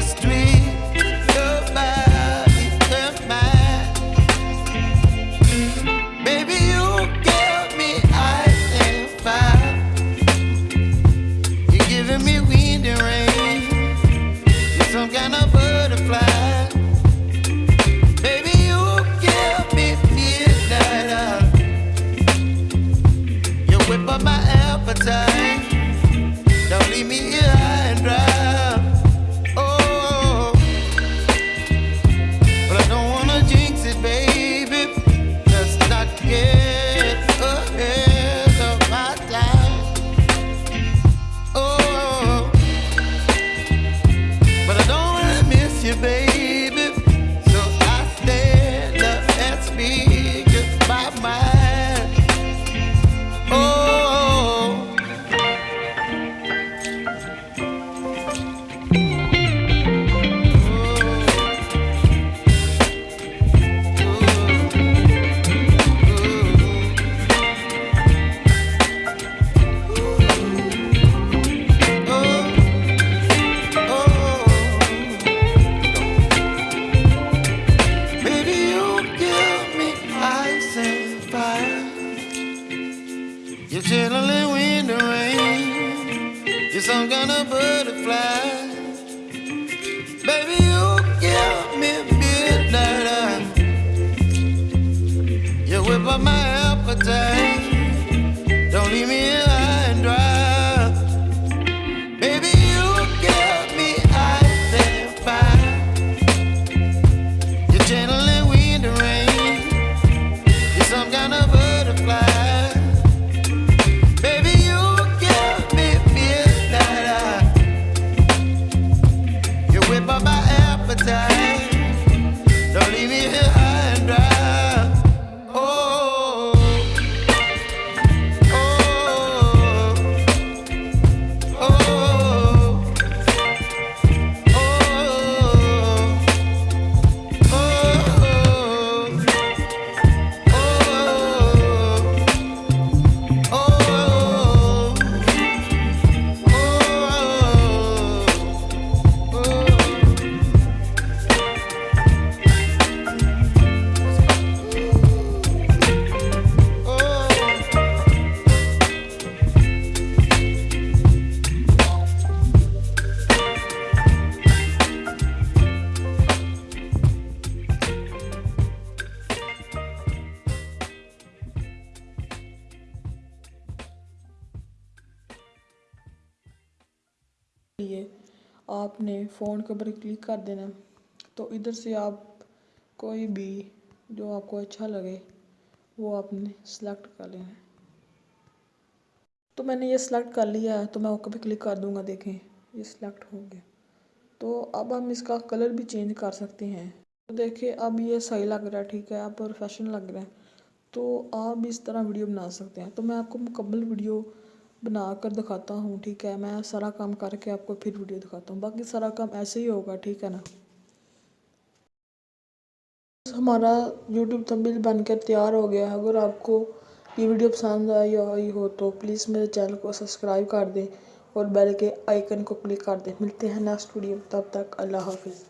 Street. You're channeling wind and rain. You're some kind of butterfly. Baby, you give me midnight. You whip up my appetite. लिए आपने phone के ऊपर click कर देना। तो इधर से आप कोई भी जो आपको अच्छा लगे, वो आपने सेलेक्ट कर लेना। तो मैंने ये सेलेक्ट कर लिया है तो मैं ओके पे क्लिक कर दूँगा, देखें। ये सिलेक्ट हो गया। तो अब हम इसका कलर भी चेंज कर सकते हैं। तो देखिए अब ये सही लग रहा है, ठीक है आप प्रोफेशनल लग रहा है। तो आप इस तरह वीडियो बना सकते हैं। तो मैं आपको मुकम्मल वीडियो बना कर दिखाता हूँ, ठीक है? मैं सारा काम करके आपको फिर वीडियो दिखाता हूँ। बाकी सारा काम ऐसे ही होगा, ठीक है ना? हमारा यूट्यूब थंबनेल बनकर तैयार हो गया है। अगर आपको ये वीडियो पसंद आई आई हो तो प्लीज़ मेरे चैनल को सब्सक्राइब कर दें और बेल के आइकन को क्लिक कर दें। मिलते हैं नेक्स्ट वीडियो तब तक अल्लाह हाफिज़।